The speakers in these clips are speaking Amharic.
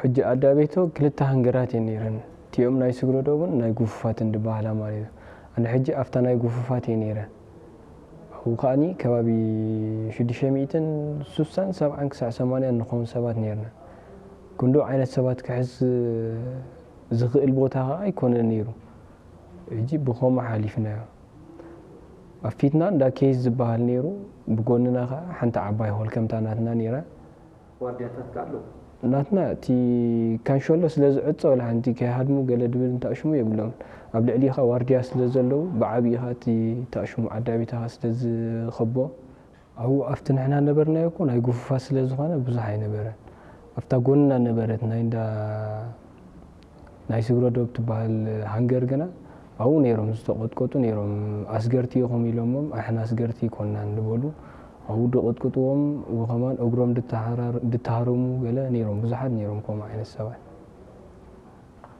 ሕጂ ኣዳ ቤቶ ክልተ ሃንገራት እየን ነረን እቲኦም ናይ ስግረዶ እውን ናይ ጉፉፋት እንድበሃላ ማለት እዩ ኣነ ሕጂ ኣብታ ናይ ጉፉፋት እየ ነረ ኣብኡ ከዓኒ ከባቢ 660 70 ክሳዕ 80 ንኸውን ሰባት ነርና ክንዶ ዓይነት ሰባት ክሕዝ ዝኽእል ቦታ ከዓ ኣይኮነን ነይሩ ሕጂ ብኸምኡ ሓሊፍናዮ ኣብ ፊትና እንዳ ኬስ ዝበሃል ነይሩ ብጎንና ከዓ ሓንቲ ዓባይ ሆል ከምታ ናትና ነራ ዋርድያታት ከዓ ኣለዉ ናትና እቲ ካንሸሎ ስለ ዝዕፀ ወላ ሓንቲ ከይሃድሙ ገለ ድብል እንተኣሽሙ የብሎም ኣብ ልዕሊ ኻ ዋርድያ ስለ ዘለዉ ብዓብዪኻ እቲ ተኣሽሙ ዓዳቤትኻ ስለ ዝኸቦ። ኣብኡ ኣብቲ ንሕና ነበርናዮ እኮ ናይ ጉፉፋት ስለ ዝኾነ ብዙሕ ኣይነበረን። ኣብታ ጎንና ነበረት ናይ እንዳ ናይ ስግረዶ ብትበሃል ሃንገር ግና ኣብኡ ነይሮም ዝተቐጥቀጡ ነይሮም። ኣስገርቲ ኢኹም ኢሎሞም ኣሕና ኣስገርቲ ይኮንና ንበሉ ኣብኡ ድቕጥቅጥዎም ወኸማን እግሮም ድተሃረሙ ገለ ነይሮም ብዙሓት ነይሮም ከምኡ ዓይነት ሰባት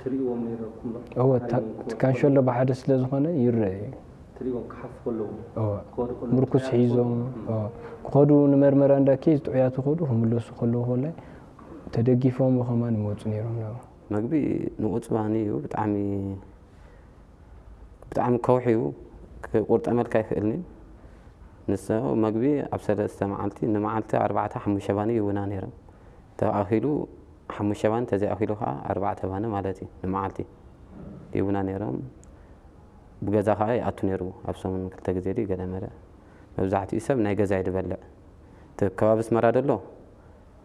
ትሪእዎም ነይረኩም ዶ እወ እቲ ካንሸሎ ብሓደ ስለ ዝኾነ ይርአ እዩ ትሪእዎም ክሓፍ ከለዉ እወ ክኸዱ ከለዉ ምርኩስ ሒዞም እወ ክኸዱ ንመርመራ እንዳ ኬዝ ጥዑያት ክኸዱ ክምለሱ ከለዉ ኮላይ ተደጊፎም ወኸማን ይመፁ ነይሮም ናብኡ መግቢ ንቁፅባኒ እዩ ብጣዕሚ ብጣዕሚ ከውሒ እዩ ቁርጠመልካ ይኽእልኒ ንስ መግቢ ኣብ ሰለስተ መዓልቲ ንመዓልቲ ኣርባዕተ ሓሙሽተ ባኒ ይውና ነይሮም። ተኣኺሉ ሓሙሽተ ባኒ ተዘይኣኺሉ ከዓ ኣርባዕተ ባኒ ማለት እዩ ንመዓልቲ ይውና ነይሮም። ብገዛ ከዓ ይኣቱ ነይሩ ኣብ ሰሙን ክልተ ግዜ ዲ ገለ መለ መብዛሕትኡ ሰብ ናይ ገዛ ይድበልዕ እቲ ከባቢ ስመራ ደሎ?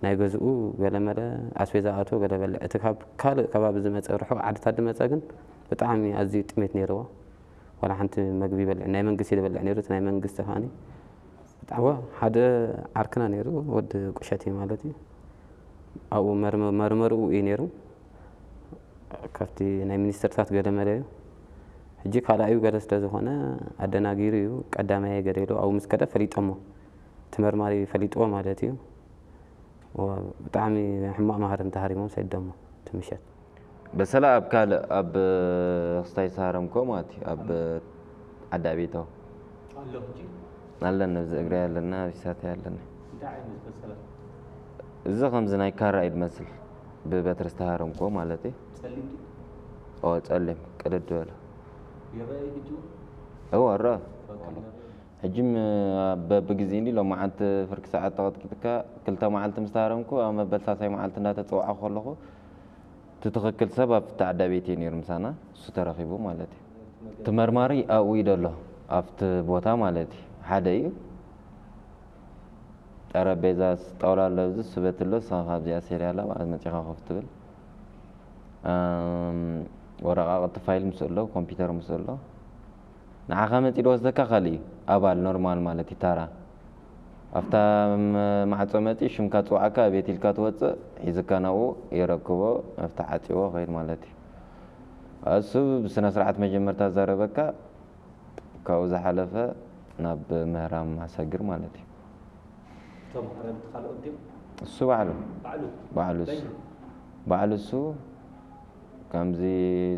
ናይ ገዝኡ ገለ መለ ኣስቤዛ ኣቶ ገለ በልዕ እቲ ካብ ካልእ ከባቢ ዝመፀ ርሑቕ ዓድታት ድመፀ ግን ብጣዕሚ ኣዝዩ ጥሜት ነይርዎ ዋላ ሓንቲ መግቢ ይበልዕ። ናይ መንግስቲ ይበልዕ ነይሩ እቲ ናይ መንግስቲ ከዓኒ ብጣዕሚ ሓደ ዓርክና ነይሩ ወዲ ቁሸት ማለት እዩ። ኣብኡ መርመሪኡ እዩ ነይሩ። ካብቲ ናይ ሚኒስትርታት ገለ መለ እዩ። ሕጂ ካልኣዩ ገለ ስለ ዝኾነ ኣደናጊሩ እዩ። ቀዳማይ ገደሉ ኣብኡ ምስ ከደ ፈሊጦሞ። እቲ መርማሪ ፈሊጥዎ ማለት እዩ። ብጣዕሚ ሕማቕ ማህር እንተሃሪሞም ሰደሞ እቲ በሰላ ኣብ ካልእ ኣብ ክስታይ ሰሃረምኮ ማለት እዩ። ኣብ ዓዳ ቤታው ኣለና እዚ እግሪ ኣለና ቢሳተይ ኣለና እዚ ከምዚ ናይ ካራ እዩ ድመስል ብበትሪ ዝተሃረምኮ ማለት እዩ። ፀሊም ቅድድ በለ እዎ ኣረአ ሕጂም በብግዜ እንዲ ሎ መዓልቲ ፍርቂ ሰዓት ተቐጥቂጥካ ክልተ መዓልቲ ምስ ተሃረምኩ ኣብ መበል ሳሳይ መዓልቲ እንዳተፀዋዕ ከለኹ እቲ ትኽክል ሰብ ኣብቲ ዓዳ ቤት ነይሩ ምሳና እሱ ተረኺቡ ማለት እዩ። እቲ መርማሪ ኣብኡ እዩ ደሎ ኣብቲ ቦታ ማለት እዩ። ሓደ እዩ። ጠረጴዛ ጣውላ ኣሎ እዚ ስበት ኣሎ ንስኻ ካብዚኣ ሴርያላ መፂኻ ኮፍ ትብል። ወረቃቅቲ ፋይል ምስ ኣሎ ኮምፒተር ምስ ኣሎ። ንዓኻ መፂ ወስደካ እዩ ኣባል ኖርማል ማለት እዩ ታራ ኣብታ ማዕፆ መፂ ሽምካ ፅዋዕካ ቤት ኢልካ ትወፅእ ሒዝካ ናብኡ ይረክቦ መፍትሒ ዓፂዎ ኸይድ ማለት እዩ። እሱ ብስነ ስርዓት መጀመርታ ዘረበካ ካብኡ ዝሓለፈ ናብ ምህራም ማሰግር ማለት እዩ። እሱ ባዕሉ ባዕሉ? ባዕሉ እሱ ከምዚ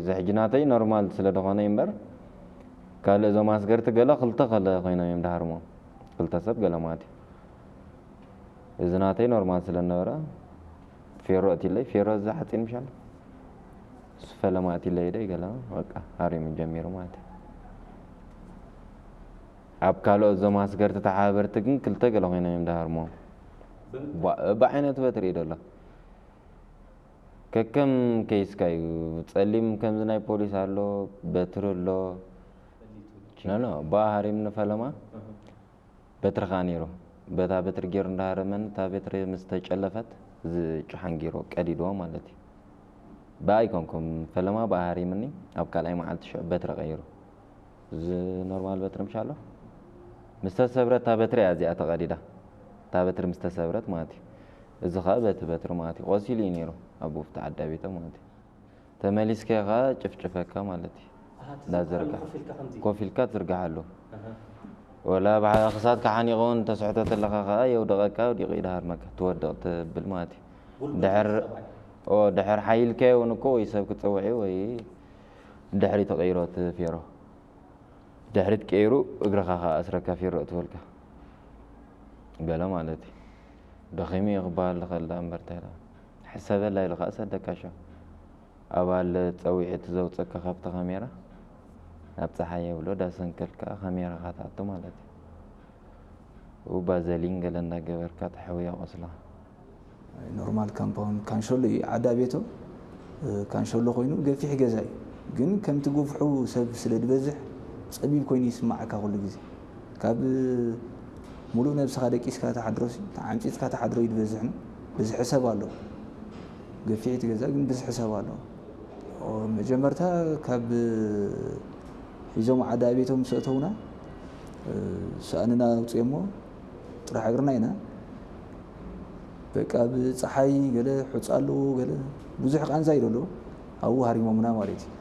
ዘሕጅናተይ ኖርማል ስለ እዩ እምበር ካልእ እዞም ኣስገርቲ ገለ ክልተ ከለ ኮይኖም እዮም ዳሃርሞም ክልተ ሰብ ገለ ማለት እዩ እዚ ናተይ ኖርማል ስለ ነበረ ፌሮ እትለይ ፌሮ እዚ ሓፂን ምሻለ እሱ ፈለማ እትለይ ደይ ገለ በቃ ሃሪሙ ጀሚሩ ማለት እዩ። ኣብ ካልኦት እዞም ኣስገርቲ ተሓበርቲ ግን ክልተ ገለ ኮይኖም እዮም ዳሃርሞም ብዓይነቱ በትሪ እዩ ደሎ ከከም ከይስካ እዩ ፀሊም ከምዚ ናይ ፖሊስ ኣሎ በትሪ ኣሎ። ኖ ብኣ ሃሪም ንፈለማ በትርኻ ነይሩ በታ በትሪ ገይሩ እንዳሃረመኒ እታ በትሪ ምስ ተጨለፈት እዚ ጭሓን ገይሮ ቀዲድዎ ማለት እዩ። ብኣ ይኮንኩም ፈለማ ብኣ ሃሪምኒ ኣብ ካልኣይ መዓልቲ ሽዑ በትሪ ቀይሩ? እዚ ኖርማል በትሪ ምሻ ኣሎ ምስ ተሰብረት እታ በትሪ እያ እዚኣ ተቐዲዳ። እታ በትሪ ምስ ተሰብረት ማለት እዩ። እዚ ከዓ በቲ በትሪ ማለት እዩ። ቆሲሉ እዩ ነይሩ ኣብ ውፍቲ ዓዳ ቤቶ ማለት እዩ። ተመሊስከ ከዓ ጭፍጭፈካ ማለት እዩ። እንዳዘርጋ ኮፍ ኢልካ ትዝርግሓሉ ولا بعد خصات كحان يغون تسعته تلقى اي ودغكا ودي غير دهرمك تودقت بالماتي دحر أو دحر حيلك ونكو يسب كتصوعي وي دحري تغيرات فيرو دحرت كيرو اغرخا اسرك فيرو تولك ما مالتي دخيمي إقبال خلا امرت حسب لا يلقى اسدك شو تسوي تصوعي تزوцك خبطة خميرة ናብ ፀሓይ የብሎ ዳሰንከልካ ካሜራ ካትኣቱ ማለት እዩ። ባዘሊን ገለ እንዳገበርካ ተሕውያ ቆስላ። ኖርማል ካምፓውንድ ካንሸሎ እዩ። ዓዳ ቤቶ ካንሸሎ ኮይኑ ገፊሕ ገዛ እዩ። ግን ከምቲ ጉፍሑ ሰብ ስለ ድበዝሕ ፀቢብ ኮይኑ ይስማዓካ ኩሉ ግዜ። ካብ ሙሉእ ነብስኻ ደቂስካ ተሓድሮስ ዓንፂፅካ ተሓድሮ እዩ ድበዝሕ ብዙሕ ሰብ ኣለዎ። ገፊሕቲ ገዛ ግን ብዙሕ ሰብ ኣለዎ። መጀመርታ ካብ ሒዞም ዓዳ ቤቶም ምስ እተውና ሰኣንና ውፅኦ እሞ ጥራሕ እግርና ኢና። በቃ ብፀሓይ ገለ ሑፃ ኣለዎ ገለ ብዙሕ ቃንዛ ኢሉ ኣለዎ ኣብኡ ሃሪሞምና ማለት እዩ